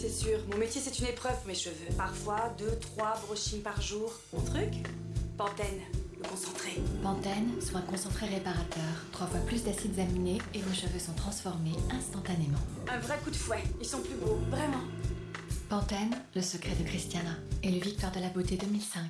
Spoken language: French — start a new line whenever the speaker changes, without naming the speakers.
c'est sûr. Mon métier, c'est une épreuve mes cheveux. Parfois, deux, trois brushings par jour. Mon truc Pantene, le concentré.
Pantene, soin concentré réparateur. Trois fois plus d'acides aminés et vos cheveux sont transformés instantanément.
Un vrai coup de fouet. Ils sont plus beaux, vraiment.
Pantene, le secret de Christiana et le Victoire de la beauté 2005.